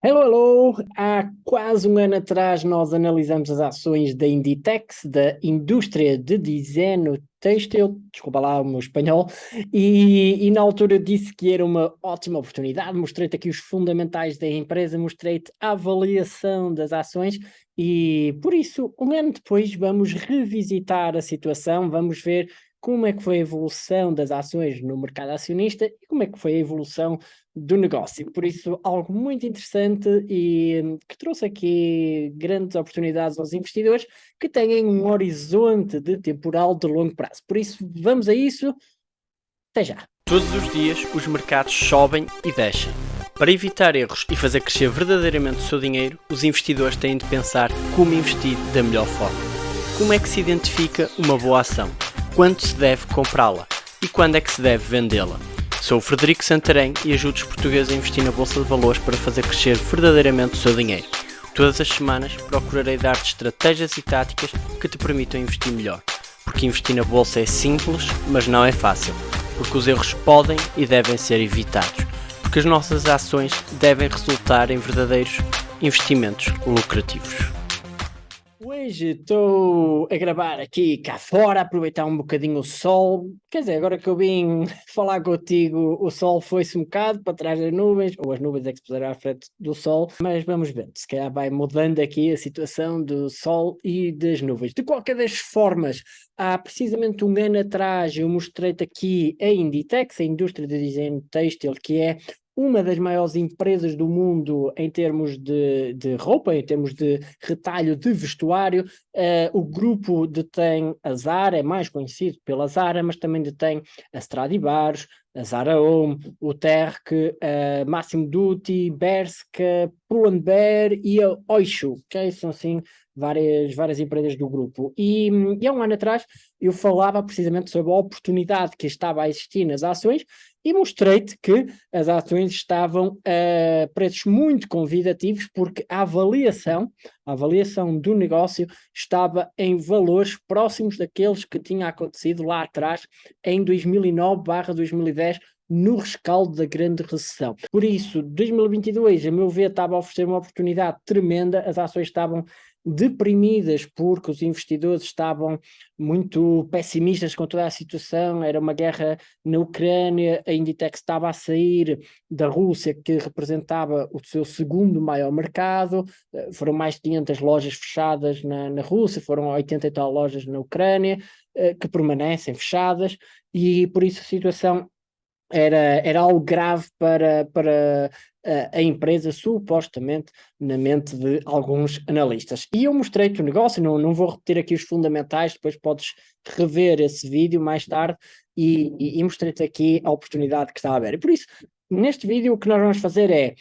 Hello, hello! Há quase um ano atrás nós analisamos as ações da Inditex, da indústria de design têxtil, desculpa lá o meu espanhol, e, e, na altura disse que era uma ótima oportunidade, mostrei-te aqui os fundamentais da empresa, mostrei-te a avaliação das ações e por isso, um ano depois vamos revisitar a situação, vamos ver como é que foi a evolução das ações no mercado acionista e como é que foi a evolução do negócio. Por isso, algo muito interessante e hum, que trouxe aqui grandes oportunidades aos investidores que têm um horizonte de temporal de longo prazo. Por isso, vamos a isso. Até já. Todos os dias os mercados sobem e descem. Para evitar erros e fazer crescer verdadeiramente o seu dinheiro, os investidores têm de pensar como investir da melhor forma. Como é que se identifica uma boa ação? Quando se deve comprá-la? E quando é que se deve vendê-la? Sou o Frederico Santarém e ajudo os portugueses a investir na Bolsa de Valores para fazer crescer verdadeiramente o seu dinheiro. Todas as semanas procurarei dar-te estratégias e táticas que te permitam investir melhor. Porque investir na Bolsa é simples, mas não é fácil. Porque os erros podem e devem ser evitados. Porque as nossas ações devem resultar em verdadeiros investimentos lucrativos. Hoje estou a gravar aqui cá fora, aproveitar um bocadinho o sol. Quer dizer, agora que eu vim falar contigo, o sol foi-se um bocado para trás das nuvens, ou as nuvens é que se puseram à frente do sol, mas vamos ver, se calhar vai mudando aqui a situação do sol e das nuvens. De qualquer das formas, há precisamente um ano atrás eu mostrei-te aqui a Inditex, a indústria de design têxtil, que é uma das maiores empresas do mundo em termos de, de roupa, em termos de retalho de vestuário. Uh, o grupo detém a Zara, é mais conhecido pela Zara, mas também detém a Stradivarius, a Zara Home, o Terk, a Massimo Dutti, Berska, Pull&Bear e a Oishu, que são assim várias, várias empresas do grupo. E, e há um ano atrás eu falava precisamente sobre a oportunidade que estava a existir nas ações e mostrei-te que as ações estavam a preços muito convidativos porque a avaliação, a avaliação do negócio estava em valores próximos daqueles que tinha acontecido lá atrás em 2009/2010 no rescaldo da grande recessão. Por isso, 2022, a meu ver, estava a oferecer uma oportunidade tremenda, as ações estavam deprimidas porque os investidores estavam muito pessimistas com toda a situação, era uma guerra na Ucrânia, a Inditex estava a sair da Rússia, que representava o seu segundo maior mercado, eh, foram mais de 500 lojas fechadas na, na Rússia, foram 80 e tal lojas na Ucrânia, eh, que permanecem fechadas, e por isso a situação era, era algo grave para, para a, a, empresa, supostamente, na mente de alguns analistas. E eu mostrei-te o negócio, não, não vou repetir aqui os fundamentais, depois podes rever esse vídeo mais tarde e, e, e mostrei-te aqui a oportunidade que está a. E por isso, neste vídeo o que nós vamos fazer é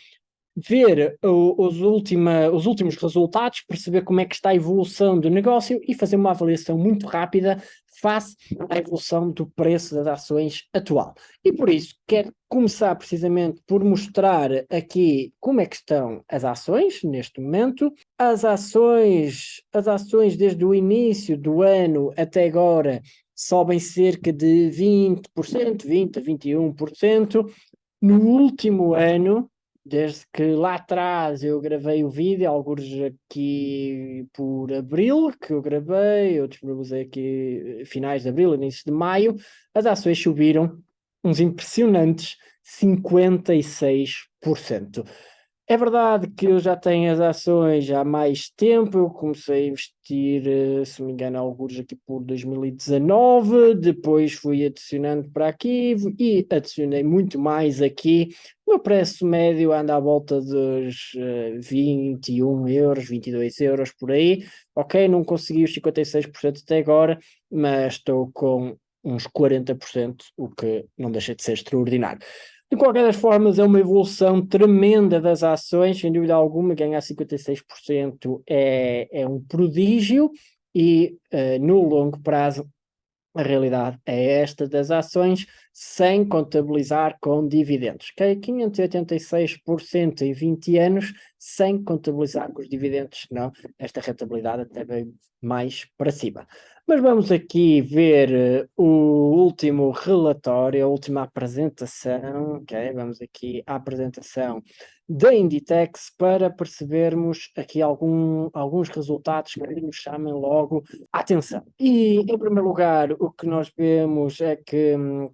ver os, última, os últimos resultados, perceber como é que está a evolução do negócio e fazer uma avaliação muito rápida face à evolução do preço das ações atual. E por isso quero começar precisamente por mostrar aqui como é que estão as ações neste momento. As ações, as ações desde o início do ano até agora sobem cerca de 20%, 20% a 21%. No último ano, desde que lá atrás eu gravei o vídeo, alguns aqui por abril, que eu gravei, outros disponibilizei aqui finais de abril, início de maio, as ações subiram uns impressionantes 56%. É verdade que eu já tenho as ações há mais tempo, eu comecei a investir, eh, se me engano, alguns aqui por 2019, depois fui adicionando para aqui e adicionei muito mais aqui. O meu preço médio anda à volta dos uh, 21 euros, 22 euros por aí. Ok, não consegui os 56% até agora, mas estou com uns 40%, o que não deixa de ser extraordinário. De qualquer das formas, é uma evolução tremenda das ações, sem dúvida alguma, ganhar 56% é, é um prodígio e uh, no longo prazo a realidade é esta das ações, sem contabilizar com dividendos. Okay? 586% em 20 anos, sem contabilizar com os dividendos, não, esta rentabilidade até vem mais para cima. Mas vamos aqui ver uh, o último relatório, a última apresentação, ok? Vamos aqui à apresentação da Inditex para percebermos aqui algum, alguns resultados que nos chamem logo a atenção. E, em primeiro lugar, o que nós vemos é que hum,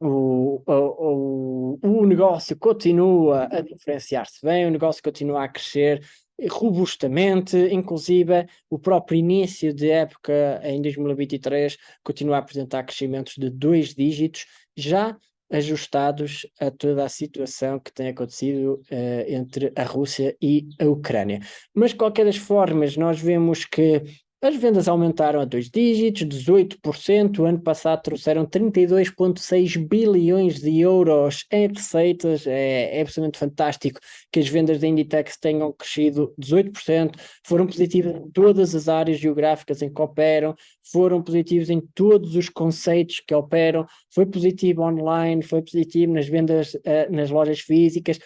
o, o, o negócio continua a diferenciar-se bem, o negócio continua a crescer robustamente, inclusive o próprio início de época em 2023 continua a apresentar crescimentos de dois dígitos, já ajustados a toda a situação que tem acontecido uh, entre a Rússia e a Ucrânia. Mas, de qualquer das formas, nós vemos que as vendas aumentaram a dois dígitos, 18%. O ano passado trouxeram 32,6 bilhões de euros em receitas. É, é absolutamente fantástico que as vendas da Inditex tenham crescido 18%. Foram positivas em todas as áreas geográficas em que operam, foram positivos em todos os conceitos que operam. Foi positivo online, foi positivo nas vendas uh, nas lojas físicas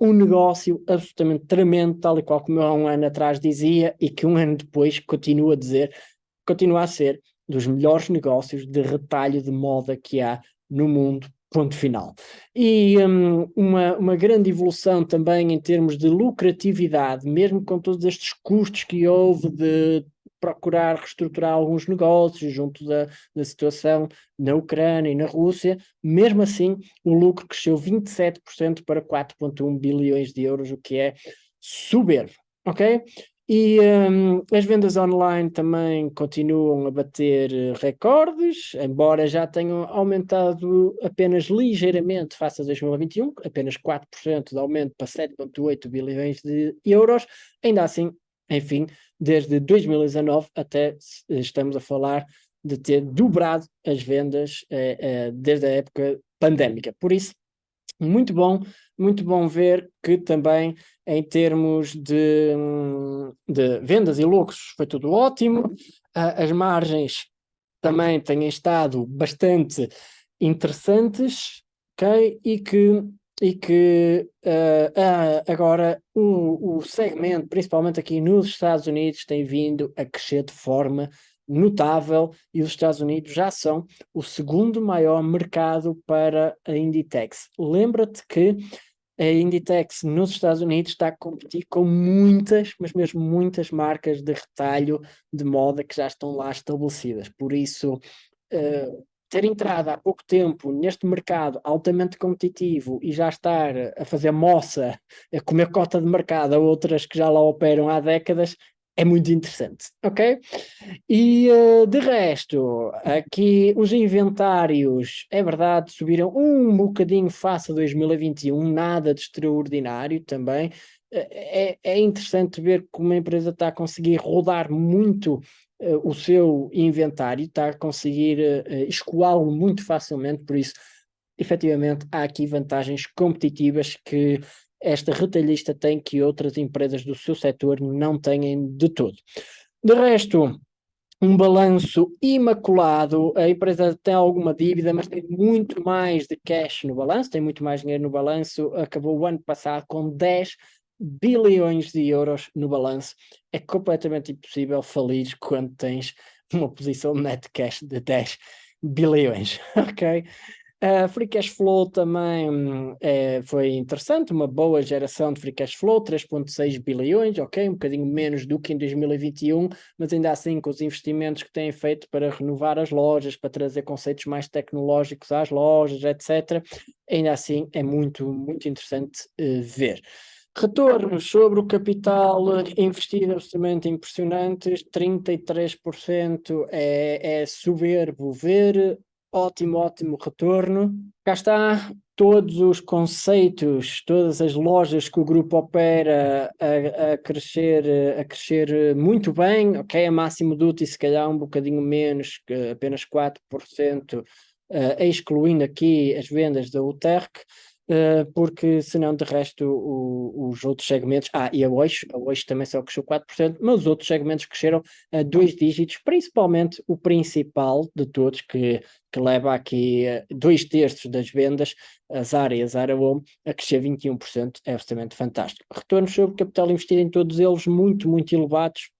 um negócio absolutamente tremendo, tal e qual como eu há um ano atrás dizia, e que um ano depois continua a dizer, continua a ser dos melhores negócios de retalho de moda que há no mundo, ponto final. E um, uma, uma grande evolução também em termos de lucratividade, mesmo com todos estes custos que houve de procurar reestruturar alguns negócios junto da, da situação na Ucrânia e na Rússia, mesmo assim o lucro cresceu 27% para 4.1 bilhões de euros, o que é soberbo, ok? E um, as vendas online também continuam a bater recordes, embora já tenham aumentado apenas ligeiramente face a 2021, apenas 4% de aumento para 7,8 bilhões de euros, ainda assim enfim, desde 2019 até estamos a falar de ter dobrado as vendas eh, eh, desde a época pandémica. Por isso, muito bom, muito bom ver que também em termos de, de vendas e lucros foi tudo ótimo, as margens também têm estado bastante interessantes, ok? E que e que uh, agora o, o segmento, principalmente aqui nos Estados Unidos, tem vindo a crescer de forma notável e os Estados Unidos já são o segundo maior mercado para a Inditex. Lembra-te que a Inditex nos Estados Unidos está a competir com muitas, mas mesmo muitas marcas de retalho de moda que já estão lá estabelecidas. Por isso, uh, ter entrado há pouco tempo neste mercado altamente competitivo e já estar a fazer moça, a comer cota de mercado a outras que já lá operam há décadas, é muito interessante, ok? E uh, de resto, aqui os inventários, é verdade, subiram um bocadinho face a 2021, nada de extraordinário também. É, é interessante ver como a empresa está a conseguir rodar muito uh, o seu inventário, está a conseguir uh, escoá-lo muito facilmente, por isso, efetivamente, há aqui vantagens competitivas que esta retalhista tem que outras empresas do seu setor não têm de todo. De resto, um balanço imaculado, a empresa tem alguma dívida, mas tem muito mais de cash no balanço, tem muito mais dinheiro no balanço, acabou o ano passado com 10 bilhões de euros no balanço. É completamente impossível falir quando tens uma posição net cash de 10 bilhões, ok? Uh, free cash flow também é, foi interessante, uma boa geração de free cash flow, 3.6 bilhões, ok, um bocadinho menos do que em 2021, mas ainda assim com os investimentos que têm feito para renovar as lojas, para trazer conceitos mais tecnológicos às lojas, etc., ainda assim é muito, muito interessante uh, ver. Retornos sobre o capital investido absolutamente impressionantes, 33% é, é soberbo ver, ótimo, ótimo retorno. Cá está todos os conceitos, todas as lojas que o grupo opera a, a crescer, a crescer muito bem, ok, a máximo duty se calhar um bocadinho menos, apenas 4%, uh, excluindo aqui as vendas da UTERC, porque senão de resto o, os outros segmentos, ah e a hoje, a hoje também só cresceu 4%, mas os outros segmentos cresceram a dois dígitos, principalmente o principal de todos que, que leva aqui uh, dois terços das vendas, as áreas Home, a crescer 21%, é absolutamente fantástico. Retornos sobre capital investido em todos eles muito, muito elevados,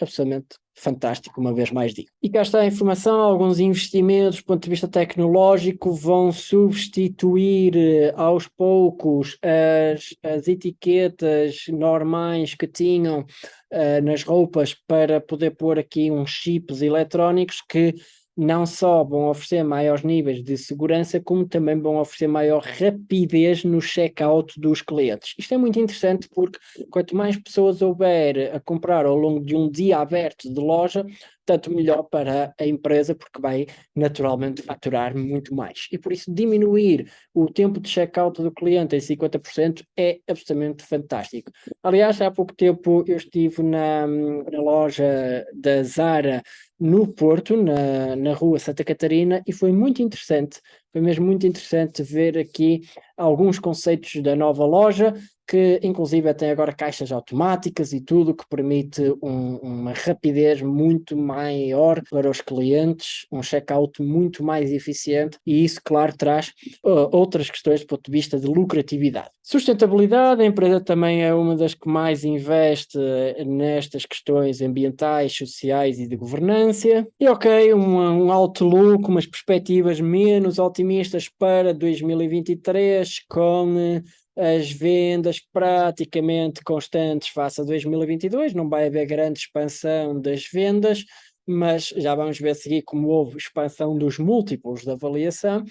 absolutamente fantástico, uma vez mais digo. E cá está a informação, alguns investimentos do ponto de vista tecnológico vão substituir eh, aos poucos as, as etiquetas normais que tinham uh, nas roupas para poder pôr aqui uns chips eletrónicos que não só vão oferecer maiores níveis de segurança, como também vão oferecer maior rapidez no checkout dos clientes. Isto é muito interessante porque quanto mais pessoas houver a comprar ao longo de um dia aberto de loja, tanto melhor para a empresa, porque vai naturalmente faturar muito mais. E por isso diminuir o tempo de checkout do cliente em 50% é absolutamente fantástico. Aliás, há pouco tempo eu estive na, na loja da Zara no Porto, na, na rua Santa Catarina, e foi muito interessante, foi mesmo muito interessante ver aqui alguns conceitos da nova loja, que inclusive tem agora caixas automáticas e tudo, que permite um, uma rapidez muito maior para os clientes, um checkout muito mais eficiente e isso, claro, traz uh, outras questões do ponto de vista de lucratividade. Sustentabilidade, a empresa também é uma das que mais investe nestas questões ambientais, sociais e de governança. E ok, um, um outlook, umas perspectivas menos otimistas para 2023 com as vendas praticamente constantes face a 2022, não vai haver grande expansão das vendas, mas já vamos ver a seguir como houve expansão dos múltiplos da avaliação.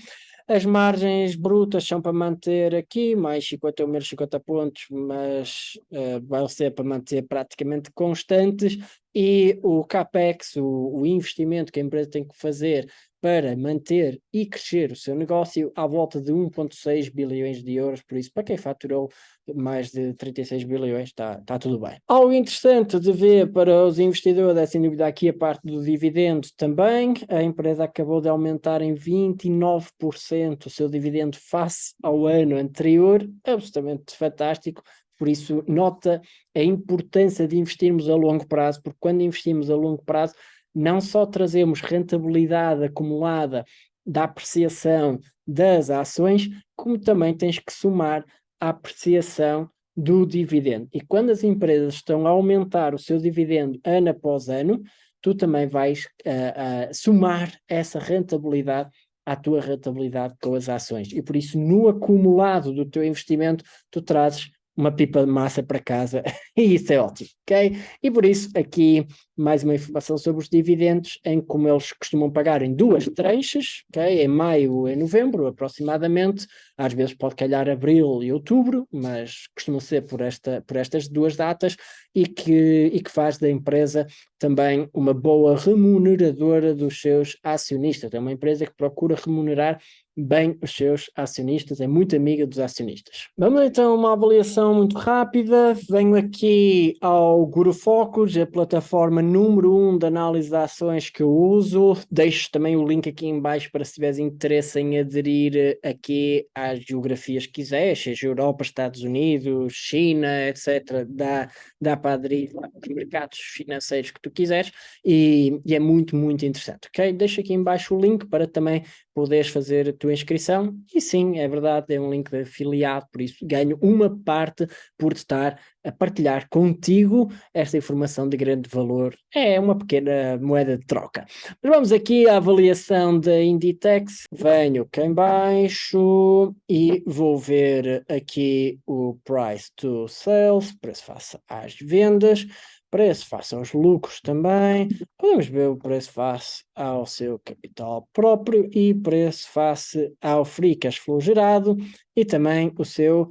As margens brutas são para manter aqui, mais 50 ou menos 50 pontos, mas uh, vão ser para manter praticamente constantes. E o CAPEX, o, o investimento que a empresa tem que fazer para manter e crescer o seu negócio à volta de 1,6 bilhões de euros, por isso para quem faturou mais de 36 bilhões está, está tudo bem. Algo interessante de ver para os investidores é sem dúvida aqui a parte do dividendo também, a empresa acabou de aumentar em 29% o seu dividendo face ao ano anterior, absolutamente fantástico, por isso nota a importância de investirmos a longo prazo, porque quando investimos a longo prazo não só trazemos rentabilidade acumulada da apreciação das ações, como também tens que somar a apreciação do dividendo. E quando as empresas estão a aumentar o seu dividendo ano após ano, tu também vais uh, uh, somar essa rentabilidade à tua rentabilidade com as ações. E por isso, no acumulado do teu investimento, tu trazes uma pipa de massa para casa e isso é ótimo, ok? E por isso aqui mais uma informação sobre os dividendos em como eles costumam pagar em duas tranches, ok? Em maio e novembro aproximadamente, às vezes pode calhar abril e outubro, mas costumam ser por, esta, por estas duas datas e que, e que faz da empresa também uma boa remuneradora dos seus acionistas. É uma empresa que procura remunerar bem os seus acionistas, é muito amiga dos acionistas. Vamos então uma avaliação muito rápida. Venho aqui ao Guru Focus, a plataforma número 1 um de análise de ações que eu uso. Deixo também o link aqui em baixo para se tiveres interesse em aderir aqui às geografias que quiseres, seja Europa, Estados Unidos, China, etc. Dá, dá para aderir aos mercados financeiros que tu quiseres e, e é muito, muito interessante, ok? Deixo aqui em baixo o link para também poderes fazer a tua inscrição e sim, é verdade, é um link de afiliado, por isso ganho uma parte por estar a partilhar contigo esta informação de grande valor. É uma pequena moeda de troca. Mas vamos aqui à avaliação da Inditex. Venho cá em baixo e vou ver aqui o price to sales, preço face às vendas preço face aos lucros também, podemos ver o preço face ao seu capital próprio e preço face ao free cash flow gerado e também o seu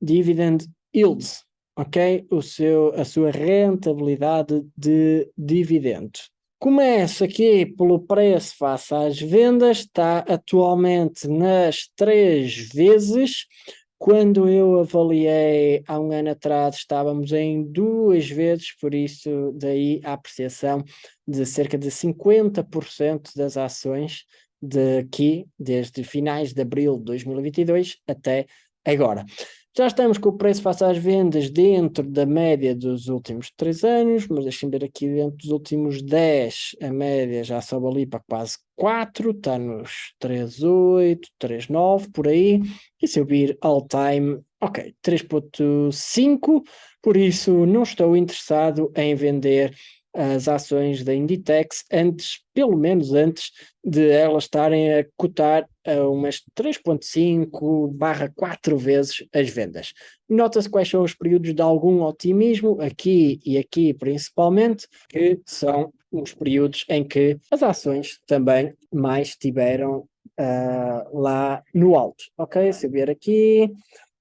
dividend yield, ok? O seu, a sua rentabilidade de dividendo. Começo aqui pelo preço face às vendas, está atualmente nas três vezes, quando eu avaliei há um ano atrás, estávamos em duas vezes, por isso daí a apreciação de cerca de 50% das ações daqui, desde finais de abril de 2022 até agora. Já estamos com o preço face às vendas dentro da média dos últimos 3 anos, mas deixem ver aqui dentro dos últimos 10, a média já sobe ali para quase 4, está nos 3,8, 3,9, por aí. E se eu vir all time, ok, 3,5, por isso não estou interessado em vender as ações da Inditex antes, pelo menos antes de elas estarem a cotar a umas 3.5 barra 4 vezes as vendas. Nota-se quais são os períodos de algum otimismo, aqui e aqui principalmente, que são os períodos em que as ações também mais tiveram uh, lá no alto. Ok, se eu vier aqui,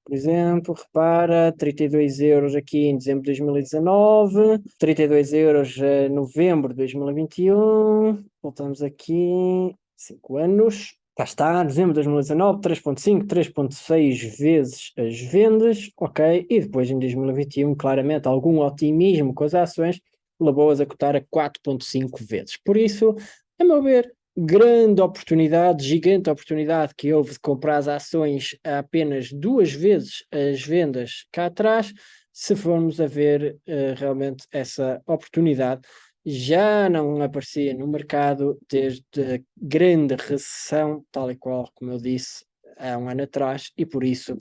por exemplo, repara, 32 euros aqui em dezembro de 2019, 32 euros em novembro de 2021, voltamos aqui, 5 anos, cá está, dezembro de 2019, 3.5, 3.6 vezes as vendas, ok, e depois em 2021, claramente, algum otimismo com as ações, levou-as a cotar a 4.5 vezes. Por isso, a meu ver, grande oportunidade, gigante oportunidade que houve de comprar as ações a apenas duas vezes as vendas cá atrás, se formos a ver uh, realmente essa oportunidade, já não aparecia no mercado desde a grande recessão, tal e qual como eu disse há um ano atrás, e por isso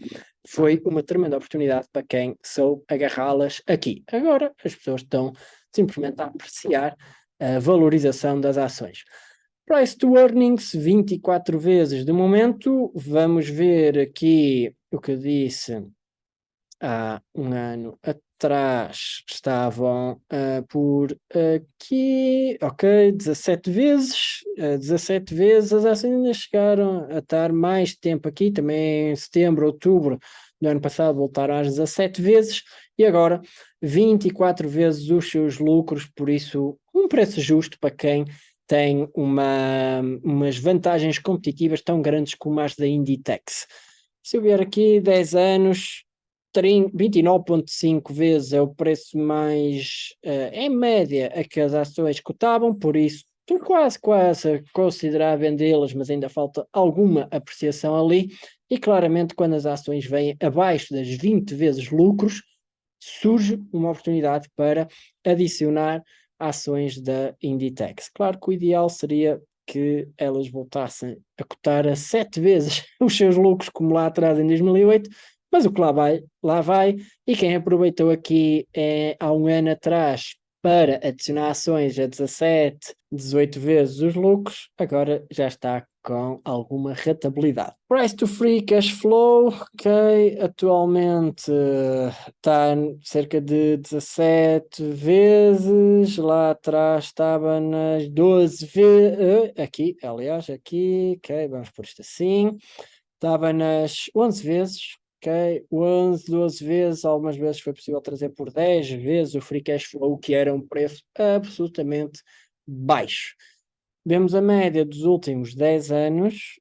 foi uma tremenda oportunidade para quem soube agarrá-las aqui. Agora as pessoas estão simplesmente a apreciar a valorização das ações. Price to earnings 24 vezes de momento. Vamos ver aqui o que eu disse há um ano atrás. Estavam uh, por aqui, ok, 17 vezes. Uh, 17 vezes as ainda chegaram a estar mais tempo aqui, também em setembro, outubro do ano passado voltaram às 17 vezes e agora 24 vezes os seus lucros, por isso um preço justo para quem tem uma, umas vantagens competitivas tão grandes como as da Inditex. Se eu vier aqui 10 anos, 29,5 vezes é o preço mais, uh, em média, a que as ações cotavam, por isso estou quase, quase a considerar vendê-las, mas ainda falta alguma apreciação ali, e claramente quando as ações vêm abaixo das 20 vezes lucros, surge uma oportunidade para adicionar ações da Inditex. Claro que o ideal seria que elas voltassem a cotar a sete vezes os seus lucros como lá atrás em 2008, mas o que lá vai, lá vai, e quem aproveitou aqui é, há um ano atrás para adicionar ações a 17, 18 vezes os lucros, agora já está com alguma rentabilidade. Price to free cash flow, ok, atualmente está cerca de 17 vezes, lá atrás estava nas 12 vezes, eh, aqui, aliás, aqui, ok, vamos por isto assim, estava nas 11 vezes, ok, 11, 12 vezes, algumas vezes foi possível trazer por 10 vezes o free cash flow, que era um preço absolutamente baixo. Vemos a média dos últimos 10 anos,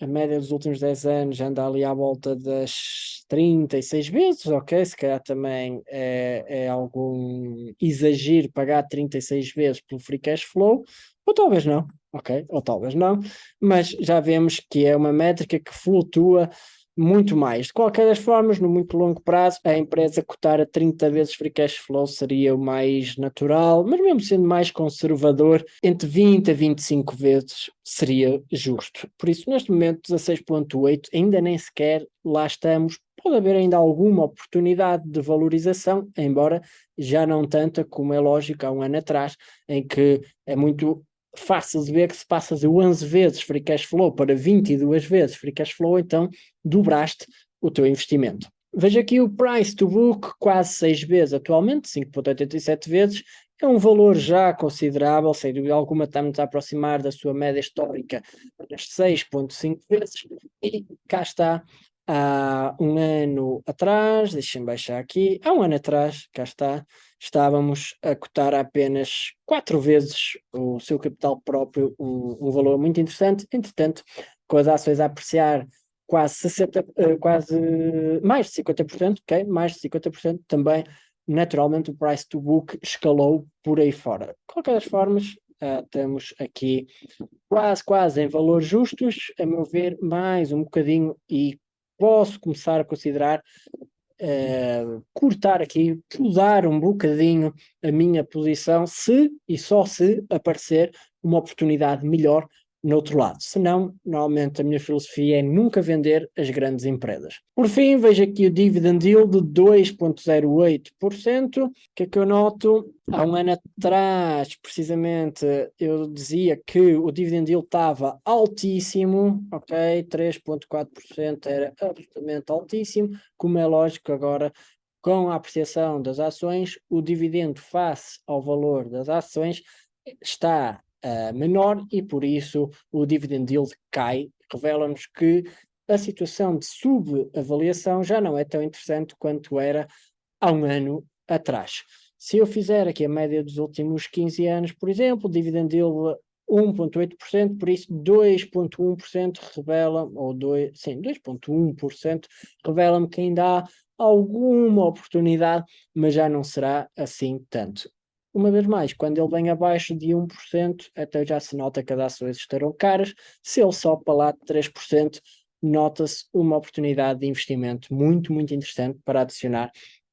a média dos últimos 10 anos anda ali à volta das 36 vezes, ok? Se calhar também é, é algum exagero pagar 36 vezes pelo free cash flow, ou talvez não, ok? Ou talvez não, mas já vemos que é uma métrica que flutua muito mais. De qualquer das formas, no muito longo prazo, a empresa cotar a 30 vezes free cash flow seria o mais natural, mas mesmo sendo mais conservador, entre 20 a 25 vezes seria justo. Por isso, neste momento, 16.8, ainda nem sequer lá estamos. Pode haver ainda alguma oportunidade de valorização, embora já não tanta como é lógico há um ano atrás, em que é muito fácil de ver que se passa de 11 vezes free cash flow para 22 vezes free cash flow, então dobraste o teu investimento. Veja aqui o price to book, quase 6 vezes atualmente, 5.87 vezes, é um valor já considerável, sem dúvida alguma estamos a aproximar da sua média histórica das 6.5 vezes, e cá está, há um ano atrás, deixem-me baixar aqui, há um ano atrás, cá está, estávamos a cotar apenas quatro vezes o seu capital próprio, um, um valor muito interessante, entretanto, com as ações a apreciar quase 60, eh, quase mais de 50%, ok? Mais de 50% também, naturalmente o price to book escalou por aí fora. De qualquer das formas, uh, temos aqui quase, quase em valores justos, a meu ver, mais um bocadinho e posso começar a considerar uh, cortar aqui, mudar um bocadinho a minha posição, se e só se aparecer uma oportunidade melhor no outro lado. Senão, normalmente a minha filosofia é nunca vender as grandes empresas. Por fim, vejo aqui o dividend yield de 2,08%. O que é que eu noto? Há um ano atrás, precisamente, eu dizia que o dividend yield estava altíssimo, ok? 3,4% era absolutamente altíssimo. Como é lógico, agora com a apreciação das ações, o dividendo face ao valor das ações está uh, menor e por isso o dividend yield cai, revela-nos que a situação de subavaliação já não é tão interessante quanto era há um ano atrás. Se eu fizer aqui a média dos últimos 15 anos, por exemplo, dividend yield 1,8%, por isso 2,1% revela, ou 2, sim, 2,1% revela-me que ainda há alguma oportunidade, mas já não será assim tanto. Uma vez mais, quando ele vem abaixo de 1%, até já se nota que as ações estarão caras. Se ele sobe para lá de 3%, nota-se uma oportunidade de investimento muito, muito interessante para adicionar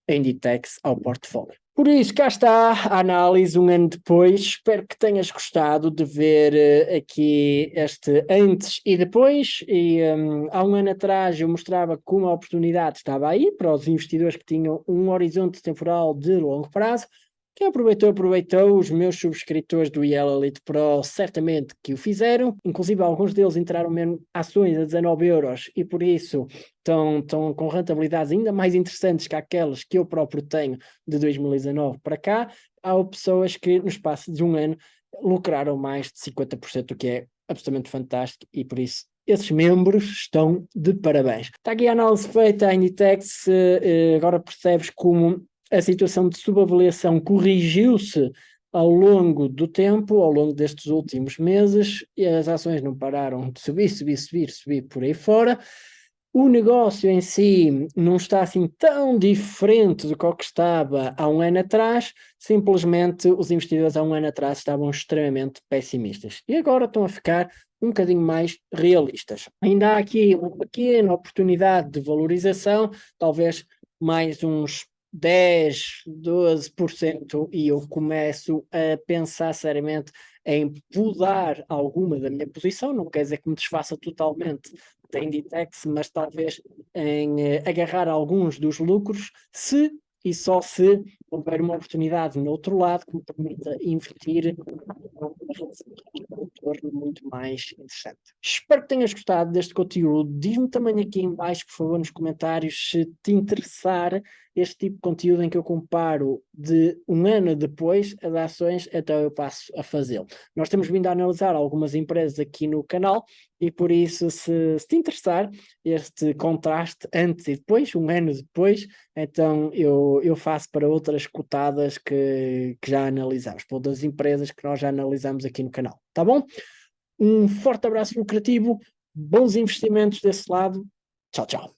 a Inditex ao portfólio. Por isso, cá está a análise um ano depois. Espero que tenhas gostado de ver uh, aqui este antes e depois. E um, há um ano atrás eu mostrava como a oportunidade estava aí para os investidores que tinham um horizonte temporal de longo prazo. Quem aproveitou, aproveitou. Os meus subscritores do IEL Elite Pro certamente que o fizeram. Inclusive, alguns deles entraram mesmo ações a 19 euros e por isso estão, estão com rentabilidades ainda mais interessantes que aquelas que eu próprio tenho de 2019 para cá. Há pessoas que no espaço de um ano lucraram mais de 50%, o que é absolutamente fantástico e por isso esses membros estão de parabéns. Está aqui a análise feita, a Inditex, eh, agora percebes como a situação de subavaliação corrigiu-se ao longo do tempo, ao longo destes últimos meses, e as ações não pararam de subir, subir, subir, subir por aí fora. O negócio em si não está assim tão diferente do que estava há um ano atrás, simplesmente os investidores há um ano atrás estavam extremamente pessimistas e agora estão a ficar um bocadinho mais realistas. Ainda há aqui uma pequena oportunidade de valorização, talvez mais uns 10, 12% e eu começo a pensar seriamente em mudar alguma da minha posição, não quer dizer que me desfaça totalmente da Inditex, mas talvez em eh, agarrar alguns dos lucros, se e só se houver uma oportunidade no outro lado que me permita investir um retorno muito mais interessante. Espero que tenhas gostado deste conteúdo. Diz-me também aqui em baixo, por favor, nos comentários, se te interessar este tipo de conteúdo em que eu comparo de um ano depois as ações, então eu passo a fazê-lo. Nós temos vindo a analisar algumas empresas aqui no canal e por isso, se, se te interessar este contraste antes e depois, um ano depois, então eu, eu faço para outras cotadas que, que já analisamos, para outras empresas que nós já analisamos aqui no canal, tá bom? Um forte abraço lucrativo, bons investimentos desse lado, tchau, tchau.